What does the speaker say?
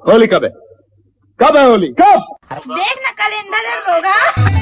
होली कब है? कब है होली? कब? देख ना कैलेंडर में होगा।